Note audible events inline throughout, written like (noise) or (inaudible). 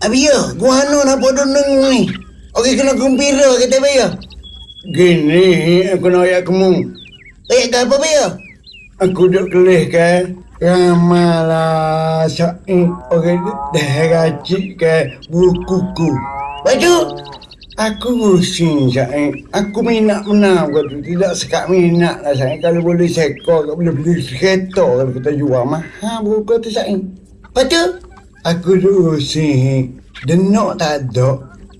Abi ya, gua anu nak bodoh neng ni. Okey kena gembira kita abi ya. Gini aku nak ayat kamu. Ayat ke apa abi ya? Aku duduk kelih kan. Ramalah syai orang dah racik ke bukuku. Baju. Aku pusing syai. Aku minat menang kau tu. Tidak sekat minat lah syai. Kalau boleh sekor, kalau boleh beli kereta kalau kita jual. Mahal buku tu syai. Baju. Aku duduk pusing. Denok tak ada.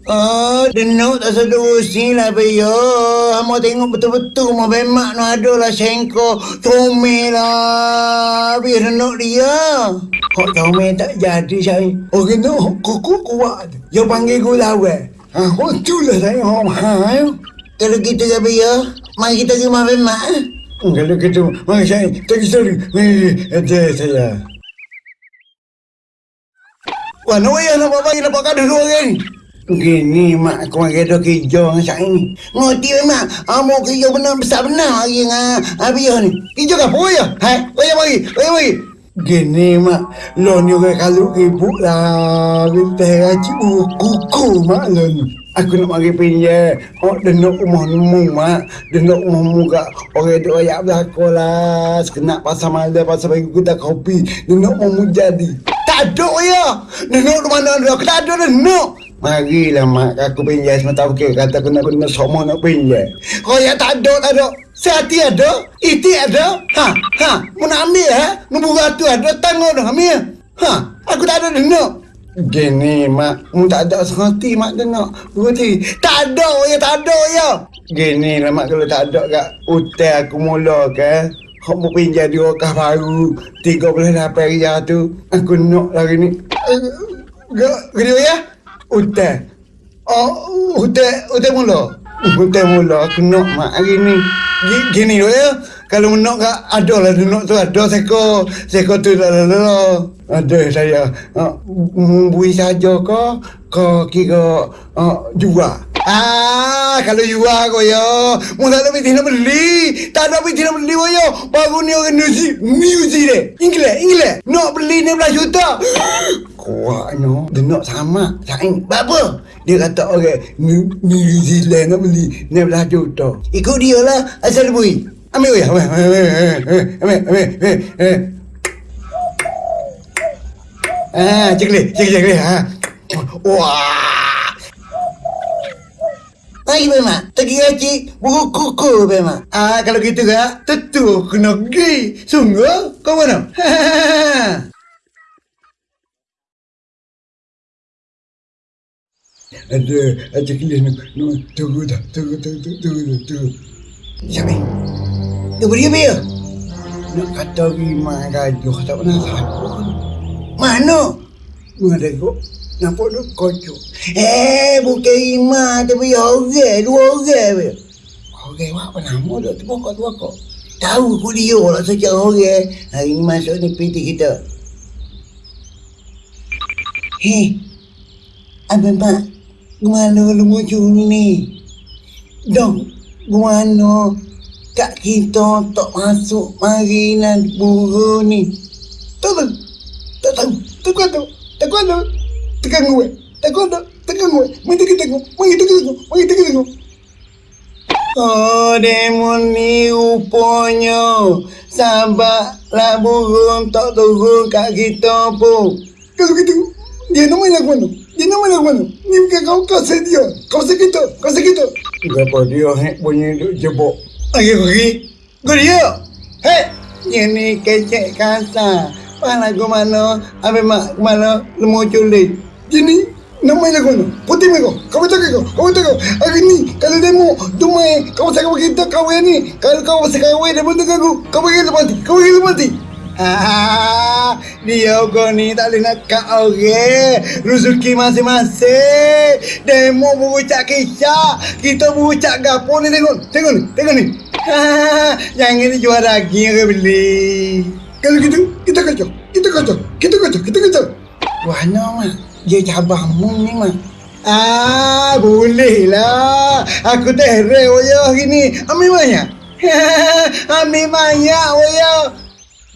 Oh, denuk tak sedar usin lah Bayo. Mau tengok betul-betul mau bemak no ada lah sengko. Comel lah. Biar denuk dia. Kok comel tak jadi saya. Oh kena kuku kuat. Dia panggil aku lawan. Ha, kau lah saya. Oh, ha, Kalau kita ke Bayo, mari kita rumah bemak. eh? Kalau gitu, mari saya. Tak kisah. Ada saya. Wah, nak payah nak buat bagi nampak dua orang. Gini mak aku makan tu kerja dengan saya ni. Ngerti memang. Amo kerja benar besar benar lagi dengan Abiyah ni. Kerja ke apa ya? Hai, bayar mari, bayar mari. Gini mak, lo ni orang kalau ibu lah. Kita racik kuku mak lo ni. Aku nak mari pinjam. Oh, dia nak rumah nemu mak. Dia nak rumah mu kat orang tu ayak belakang lah. Sekenak pasal malam, pasal bagi kita kopi. Dia nak rumah mu jadi. Tak ada ya. Denuk mana ada. Tak ada denuk. Marilah mak, aku pinjam semata okey. Kata aku nak kena semua nak pinjam. Kau yang tak ada, tak ada. Sehati ada, iti ada. Ha, ha. Mau nak ambil ha? Nombor ratu ada, tanggung dah ambil. Ha, aku tak ada denuk. Gini mak, mu tak ada sehati mak tengok. Berarti Tak ada ya, tak ada ya. Gini lah mak kalau tak ada kat hotel aku mula ke. Kau mau pinjam di rokah baru. 38 riyal tu. Aku nak lagi ni. Gini ya. Hotel. Oh, hotel, hotel mula. Hotel mula aku nak mak hari ni. Gi- Gini loh ya. Kalau nak kat ada lah denuk tu ada seko seko tu lah lah lah. Ada saya. Uh, saja ke? Kau kira uh, jual. Ah, kalau jual kau ya. Mu tak ada pergi nak beli. Tak ada pergi nak beli kau ya. Baru ni orang New New Zealand. Inggeris, Inggeris. Nak beli 16 juta. Kuatnya. Dia nak sama. Saing. Apa? Dia kata orang New, New Zealand nak beli 16 juta. Ikut dia lah asal. Ambil ya. Ambil, ambil, ambil, ambil, ambil, ambil, ambil. Ah, cekli, cekli, cekli. Ha. Wah. Hai memang, tegi gaji buku kuku memang. Ah, kalau gitu kan, tentu kena pergi. Sungguh, kau mana? (laughs) Ada, ada kelis ni. No, tunggu dah, tunggu, tunggu, tunggu, tunggu, tunggu. Siapa? Tu beri apa ya? Nak kata lima gajuh, tak pernah sakit. Mana? Mana tengok, nampak tu kocok. Eh, bukan lima, tapi orang, dua orang be. Okey, apa nama tu? Tu pokok, tu pokok. Tahu aku dia lah sejak orang. Hari ni masuk ni PT kita. Hei, Abang Pak, gimana lu muncul ni? Dong, gimana kak kita tak masuk mari nak buru ni? Tak tahu, tak tahu, tak tahu, tak tahu, tekan gue, tak tahu, tekan gue, mari kita tengok, mari kita tengok, mari kita tengok. Oh, demon ni rupanya. Sabarlah burung tak turun kat kita pun. Kalau gitu, dia nama yang mana? Dia nama yang mana? Ni bukan kau. Kasih dia. Kau sakit tu, kau sakit tu. Kenapa dia hek bunyi duk jebok? Ayo pergi. Kau dia. Hei Ini kecek kasar. Mana aku mana? Habis mak mana Lemu culik Gini, nama yang mana? Putih mereka. Kau betul kau? Kau betul kau? Hari ni, kalau demo, dumai, kau sakit kita kahwin ni. Kalau kau masih kahwin, dia betul aku. Kau pergi lepas mati. Kau pergi lepas mati. Dia kau ni tak boleh nak kat orang. Rezeki masing-masing. Demo berucap kisah. Kita berucap gapo ni tengok. Tengok ni, tengok ni. Ha, yang ini jual daging ke beli. Kalau gitu, kita kacau. Kita kacau. Kita kacau. Kita kacau. Wah, no. Dia cabah mu ni, mak. Ah, boleh lah. Aku teh re oyo hari ni. Ambil banyak. (laughs) Ambil banyak oyo.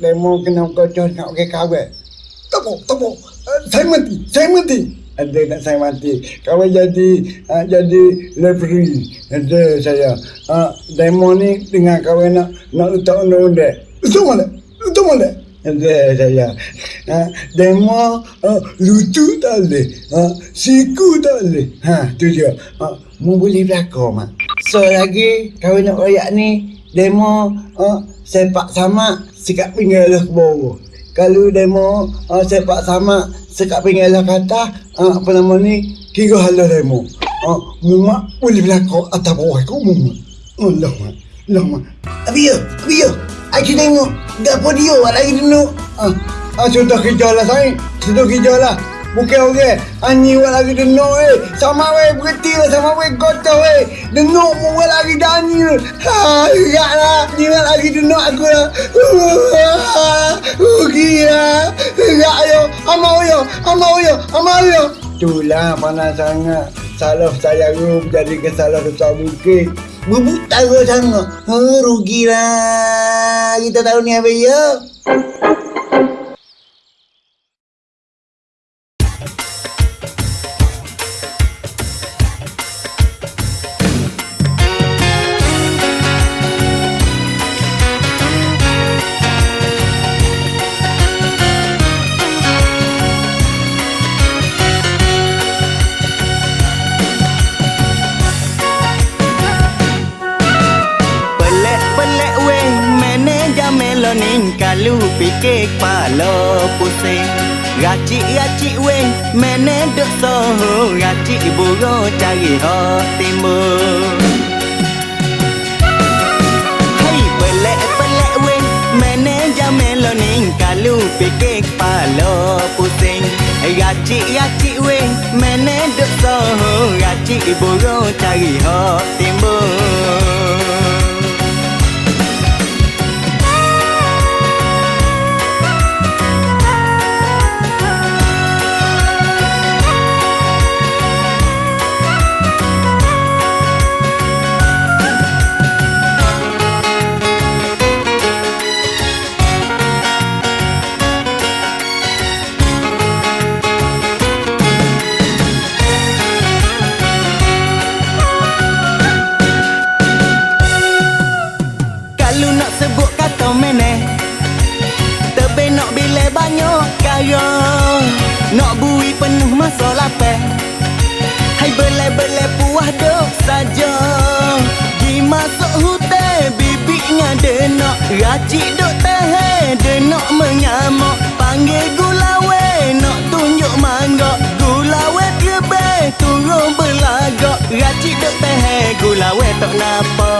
Demo kena kacau nak ke tak apa. Uh, saya mati. Saya mati. ada nak saya mati. Kawan jadi uh, jadi referee. Ada saya. Uh, demo ni dengan kawan nak nak letak undang-undang. Itu mana? Itu mana? Saya. Uh, demo uh, lucu tak boleh. Uh, siku tak boleh. Ha, tu dia. Uh, mu boleh berlakon, mak. So lagi kawan nak royak ni demo uh, sepak sama sikap pinggal ke bawah. Kalau demo uh, sepak sama sekat pinggir lah kata uh, apa nama ni kira halah demo uh, mumak boleh berlaku atas bawah kau mumak Allah mak Allah mak Abi yo, abi yo. Aku tengok gapo dia awak lagi dulu. ah ah sudah kerja lah saya sudah kerja lah. Bukan orang. Ani wak lagi denok eh. Sama weh berhenti lah Sama weh kotor weh Denok mu wak lagi dani Ha Ingat lah. Ni wak lagi denok aku lah. Rugi lah Ingat yo. Amau yo Amau yo Amau yo Itulah panas sangat. Salah saya rum Jadi kesalah besar Berbutara sangat. Ha, rugilah. Kita tahu ni apa ya. Manager meloning Kalau fikir kepala pusing Racik-racik weh Manager soho Racik buruk cari hak timbul Hai pelek-pelek weh Manager meloning Kalau fikir kepala pusing Racik-racik weh Manager soho Racik buruk cari hak timbul Nak bui penuh masa lapar Hai belai-belai puas duk saja. Di masuk hutan bibiknya denak Racik duk tahan denak menyamak Panggil gulawe nak tunjuk mangga Gulawe terbang turun belagak Racik duk tahan gulawe tak napa.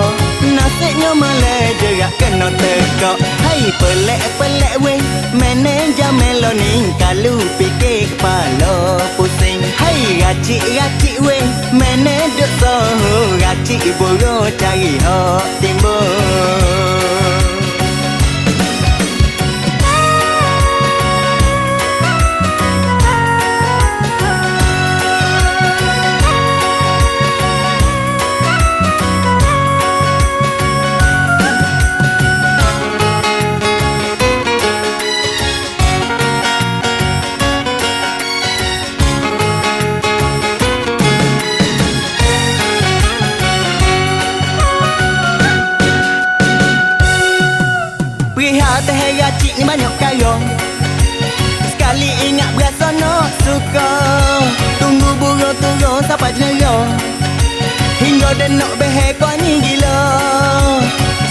Nasiknya melek jerak kena tekak Hai pelek-pelek weh Manager meloning Kalau fikir kepala pusing Hai racik-racik weh Manager soho Racik buruk cari hak timbul Perihal Sekali ingat berasa nak suka. Tunggu burung turun sampai jenera Hingga dia nak behek kau ni gila.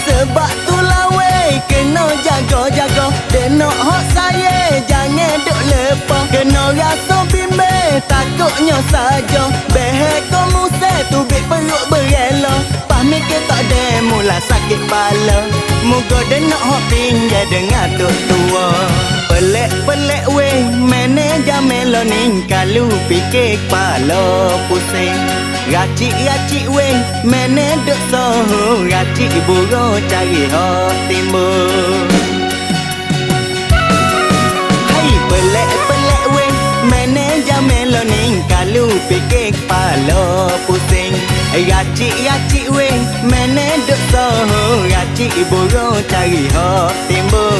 Sebab tu weh Kena jaga-jaga. Dia nak hak saya Jangan duk lepas. Kena rasa bimbang Takutnya saja. Behek kau musik Tubik perut berela. Pas mikir tak Mula sakit kepala Muka dia nak hak pinggir Dengan tok tua Pelek-pelek weh Manager meloning Kalau fikir kepala pusing Racik-racik weh Manager soho Racik buruk cari hak timbul Hai pelek-pelek weh Manager meloning Kalau fikir kepala pusing Racik-racik weh Manager soho Racik buruk cari hak timbul